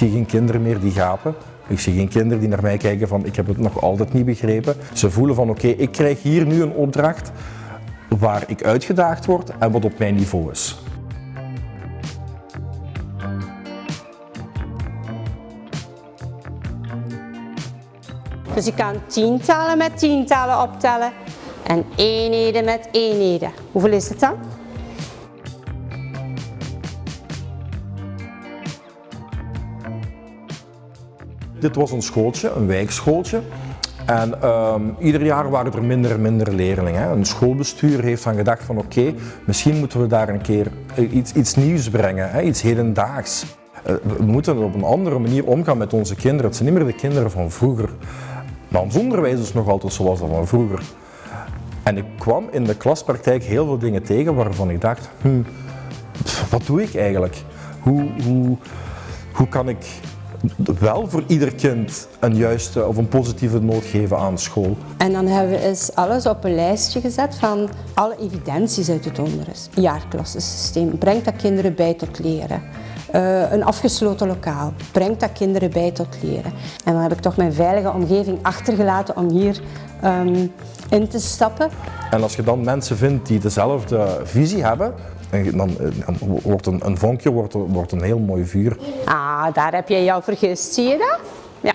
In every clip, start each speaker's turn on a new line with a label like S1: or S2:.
S1: zie geen kinderen meer die gapen. Ik zie geen kinderen die naar mij kijken van ik heb het nog altijd niet begrepen. Ze voelen van oké, ik krijg hier nu een opdracht waar ik uitgedaagd word en wat op mijn niveau is.
S2: Dus je kan tientallen met tientallen optellen en eenheden met eenheden. Hoeveel is het dan?
S1: Dit was een schooltje, een wijkschooltje. En ehm, ieder jaar waren er minder en minder leerlingen. Een schoolbestuur heeft dan gedacht van oké, misschien moeten we daar een keer eh, iets, iets nieuws brengen, hè, iets hedendaags. Uh, we moeten op een andere manier omgaan met onze kinderen. Het zijn niet meer de kinderen van vroeger. Maar ons onderwijs is nog altijd zoals dat van vroeger. En ik kwam in de klaspraktijk heel veel dingen tegen waarvan ik dacht, hm, wat doe ik eigenlijk? Hoe, hoe, hoe kan ik wel voor ieder kind een juiste of een positieve noot geven aan school.
S2: En dan hebben we eens alles op een lijstje gezet van alle evidenties uit het onderwijs. Jaarklassensysteem, brengt dat kinderen bij tot leren? Uh, een afgesloten lokaal, brengt dat kinderen bij tot leren? En dan heb ik toch mijn veilige omgeving achtergelaten om hier um, in te stappen.
S1: En als je dan mensen vindt die dezelfde visie hebben, en dan, dan wordt een, een vonkje wordt, wordt een heel mooi vuur.
S2: Ah, daar heb je jou vergist, zie je dat? Ja.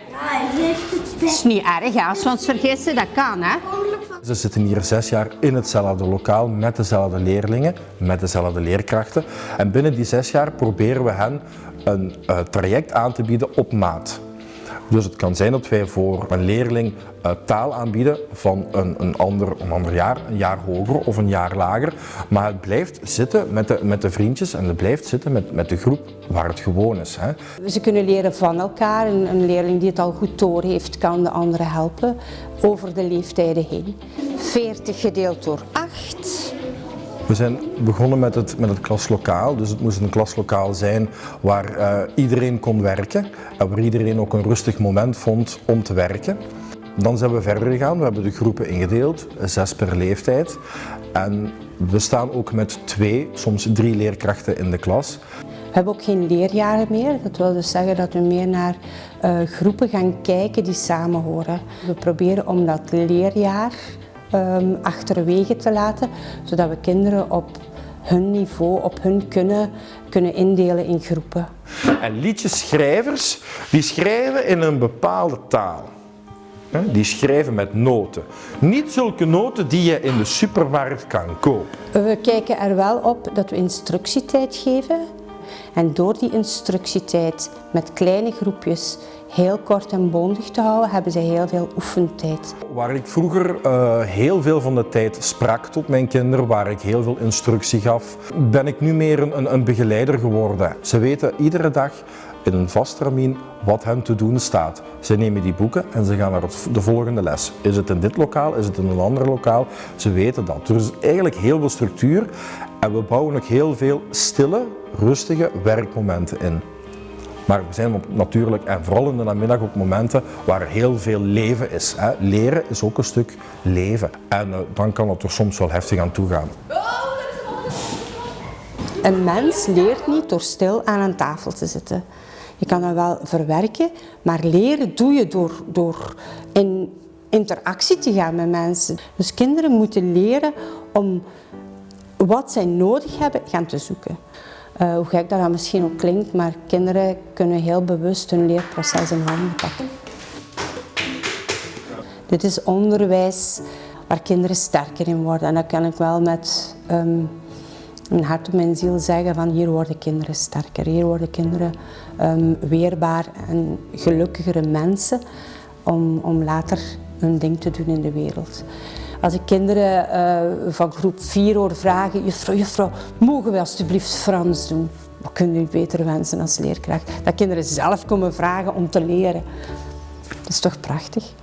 S2: Het is niet erg als we ons vergissen, dat kan hè.
S1: Ze zitten hier zes jaar in hetzelfde lokaal met dezelfde leerlingen, met dezelfde leerkrachten. En binnen die zes jaar proberen we hen een uh, traject aan te bieden op maat. Dus het kan zijn dat wij voor een leerling uh, taal aanbieden van een, een, ander, een ander jaar, een jaar hoger of een jaar lager. Maar het blijft zitten met de, met de vriendjes en het blijft zitten met, met de groep waar het gewoon is. Hè.
S2: Ze kunnen leren van elkaar. Een, een leerling die het al goed door heeft, kan de andere helpen over de leeftijden heen. 40 gedeeld door 8.
S1: We zijn begonnen met het, met het klaslokaal, dus het moest een klaslokaal zijn waar uh, iedereen kon werken en waar iedereen ook een rustig moment vond om te werken. Dan zijn we verder gegaan, we hebben de groepen ingedeeld, zes per leeftijd. En we staan ook met twee, soms drie leerkrachten in de klas.
S2: We hebben ook geen leerjaren meer. Dat wil dus zeggen dat we meer naar uh, groepen gaan kijken die samen horen. We proberen om dat leerjaar um, achterwege te laten, zodat we kinderen op hun niveau, op hun kunnen, kunnen indelen in groepen.
S1: En liedjeschrijvers, die schrijven in een bepaalde taal. Die schrijven met noten. Niet zulke noten die je in de supermarkt kan kopen.
S2: We kijken er wel op dat we instructietijd geven. En door die instructietijd met kleine groepjes heel kort en bondig te houden, hebben ze heel veel oefentijd.
S1: Waar ik vroeger uh, heel veel van de tijd sprak tot mijn kinderen, waar ik heel veel instructie gaf, ben ik nu meer een, een begeleider geworden. Ze weten iedere dag in een vast termijn wat hen te doen staat. Ze nemen die boeken en ze gaan naar de volgende les. Is het in dit lokaal, is het in een ander lokaal? Ze weten dat. Er is eigenlijk heel veel structuur we bouwen ook heel veel stille, rustige werkmomenten in. Maar we zijn natuurlijk, en vooral in de namiddag, op momenten waar heel veel leven is. Hè. Leren is ook een stuk leven. En uh, dan kan het er soms wel heftig aan toe gaan.
S2: Een mens leert niet door stil aan een tafel te zitten. Je kan dat wel verwerken, maar leren doe je door, door in interactie te gaan met mensen. Dus kinderen moeten leren om wat zij nodig hebben gaan te zoeken. Uh, hoe gek dat, dat misschien ook klinkt, maar kinderen kunnen heel bewust hun leerproces in handen pakken. Dit is onderwijs waar kinderen sterker in worden. En dat kan ik wel met um, een hart op mijn ziel zeggen van hier worden kinderen sterker. Hier worden kinderen um, weerbaar en gelukkigere mensen om, om later hun ding te doen in de wereld. Als ik kinderen uh, van groep 4 hoor vragen, juffrouw, juffrouw, mogen we alstublieft Frans doen? Wat kunnen u beter wensen als leerkracht? Dat kinderen zelf komen vragen om te leren. Dat is toch prachtig?